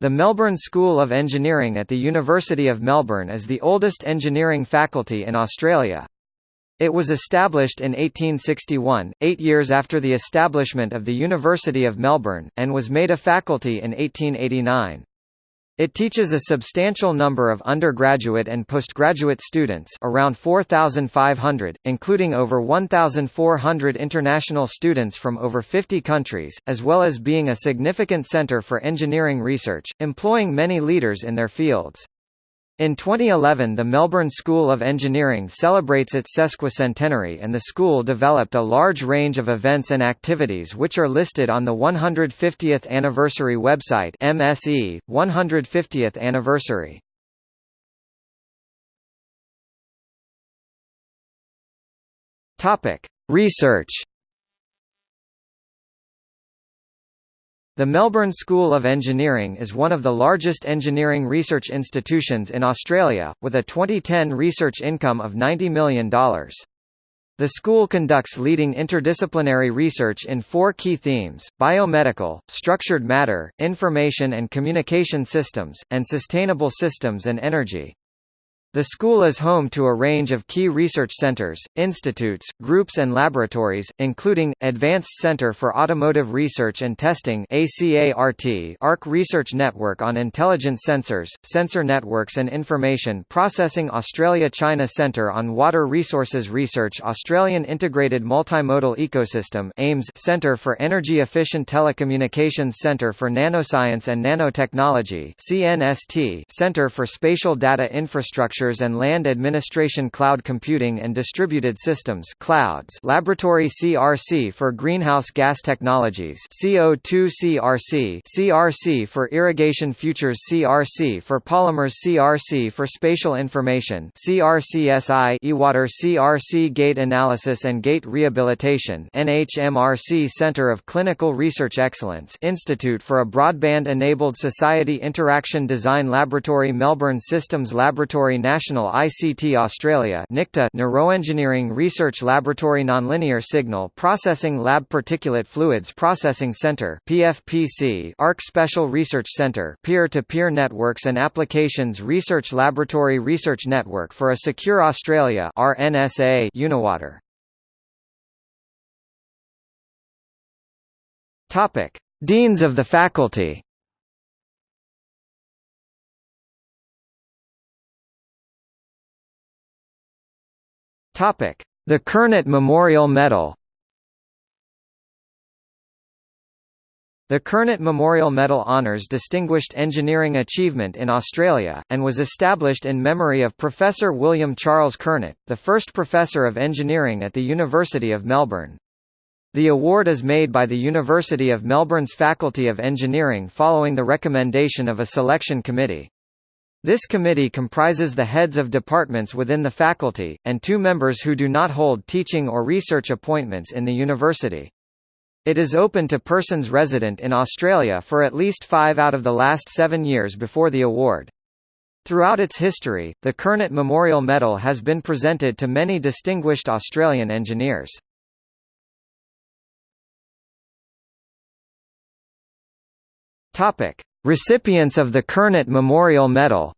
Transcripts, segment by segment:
The Melbourne School of Engineering at the University of Melbourne is the oldest engineering faculty in Australia. It was established in 1861, eight years after the establishment of the University of Melbourne, and was made a faculty in 1889. It teaches a substantial number of undergraduate and postgraduate students around 4,500, including over 1,400 international students from over 50 countries, as well as being a significant centre for engineering research, employing many leaders in their fields. In 2011 the Melbourne School of Engineering celebrates its sesquicentenary and the school developed a large range of events and activities which are listed on the 150th anniversary website MSE, 150th anniversary. Research The Melbourne School of Engineering is one of the largest engineering research institutions in Australia, with a 2010 research income of $90 million. The school conducts leading interdisciplinary research in four key themes, biomedical, structured matter, information and communication systems, and sustainable systems and energy. The school is home to a range of key research centers, institutes, groups and laboratories, including, Advanced Center for Automotive Research and Testing ARC Research Network on Intelligent Sensors, Sensor Networks and Information Processing Australia-China Centre on Water Resources Research Australian Integrated Multimodal Ecosystem AIMES Centre for Energy Efficient Telecommunications Centre for Nanoscience and Nanotechnology CNST Centre for Spatial Data Infrastructure Infrastructures and Land Administration Cloud Computing and Distributed Systems Clouds. Laboratory CRC for Greenhouse Gas Technologies. CO2 CRC CRC for Irrigation Futures. CRC for Polymers. CRC for Spatial Information. CRCSI eWater. CRC Gait Analysis and Gait Rehabilitation. NHMRC Center of Clinical Research Excellence Institute for a Broadband-Enabled Society Interaction Design Laboratory. Melbourne Systems Laboratory National ICT Australia NICTA Neuroengineering Research Laboratory Nonlinear Signal Processing Lab Particulate Fluids Processing Centre PFPC ARC Special Research Centre Peer-to-Peer -peer Networks and Applications Research Laboratory Research Network for a Secure Australia RNSA Uniwater. Topic Deans of the faculty The Kernot Memorial Medal. The Kernot Memorial Medal honours distinguished engineering achievement in Australia, and was established in memory of Professor William Charles Kernot, the first Professor of Engineering at the University of Melbourne. The award is made by the University of Melbourne's Faculty of Engineering following the recommendation of a selection committee. This committee comprises the heads of departments within the faculty, and two members who do not hold teaching or research appointments in the university. It is open to persons resident in Australia for at least five out of the last seven years before the award. Throughout its history, the Kernot Memorial Medal has been presented to many distinguished Australian engineers. Topic: Recipients of the Kernot Memorial Medal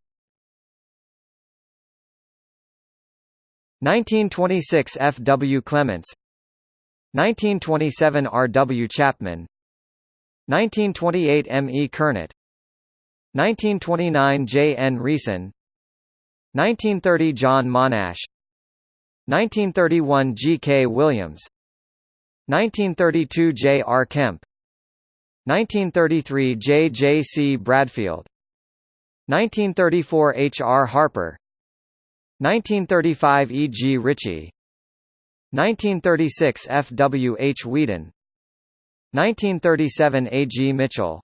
1926 F. W. Clements 1927 R. W. Chapman 1928 M. E. Kernot 1929 J. N. Reeson 1930 John Monash 1931 G. K. Williams 1932 J. R. Kemp 1933 J. J. C. Bradfield 1934 H. R. Harper 1935 E. G. Ritchie 1936 F. W. H. Whedon 1937 A. G. Mitchell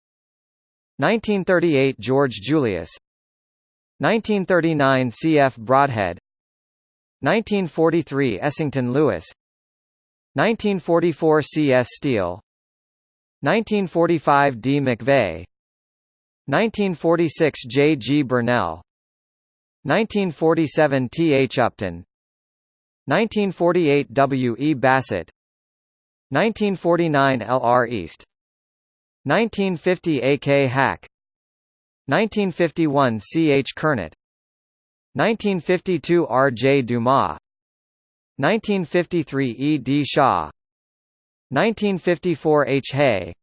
1938 George Julius 1939 C. F. Broadhead 1943 Essington Lewis 1944 C. S. Steele 1945 D. McVeigh 1946 J. G. Burnell 1947 T. H. Upton 1948 W. E. Bassett 1949 L. R. East 1950 A. K. Hack 1951 C. H. Kernot 1952 R. J. Dumas 1953 E. D. Shaw 1954 H. Hay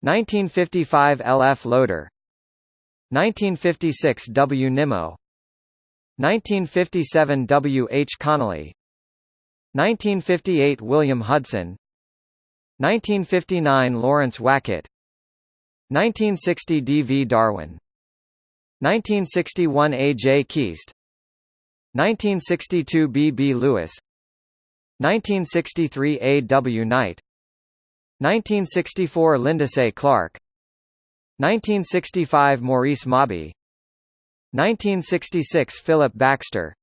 1955 L. F. Loader 1956 W. Nimmo 1957 W. H. Connolly 1958 William Hudson 1959 Lawrence Wackett 1960 D. V. Darwin 1961 A. J. Keast 1962 B. B. Lewis 1963 A. W. Knight 1964 Lindesay Clark 1965 Maurice Mawby 1966 Philip Baxter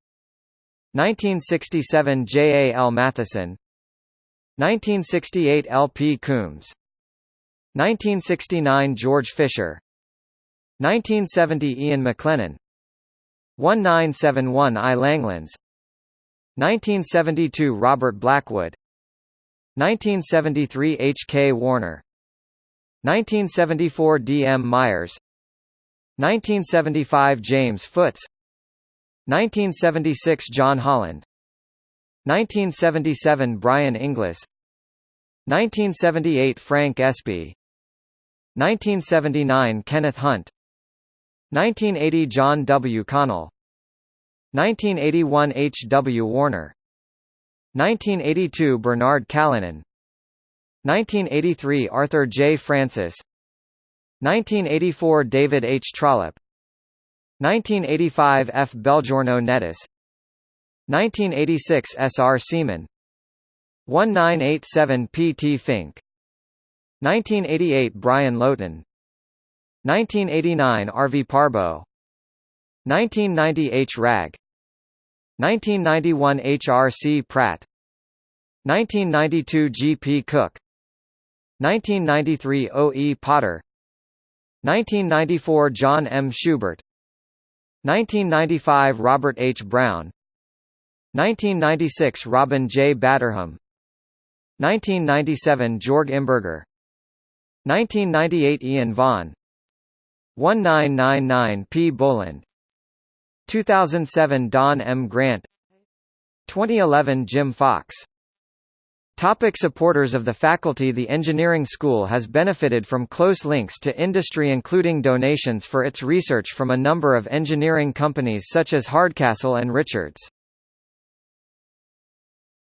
1967 J. A. L. Matheson 1968 L. P. Coombs 1969 George Fisher 1970 Ian McLennan 1971 I. Langlands 1972 Robert Blackwood 1973 H. K. Warner 1974 D. M. Myers 1975 James Foots 1976 John Holland 1977 Brian Inglis 1978 Frank Espie 1979 Kenneth Hunt 1980 John W. Connell 1981 H. W. Warner 1982 Bernard Callinan 1983 Arthur J. Francis 1984 David H. Trollope 1985 F. Belgiorno Nettis 1986 S. R. Seaman 1987 P. T. Fink 1988 Brian Lowton 1989 R. V. Parbo 1990 H. Ragg 1991 H. R. C. Pratt 1992 G. P. Cook 1993 OE Potter 1994 John M. Schubert 1995 Robert H. Brown 1996 Robin J. Batterham 1997 Jorg Imberger 1998 Ian Vaughan 1999 P. Boland 2007 Don M. Grant 2011 Jim Fox Topic supporters of the faculty The engineering school has benefited from close links to industry including donations for its research from a number of engineering companies such as Hardcastle and Richards.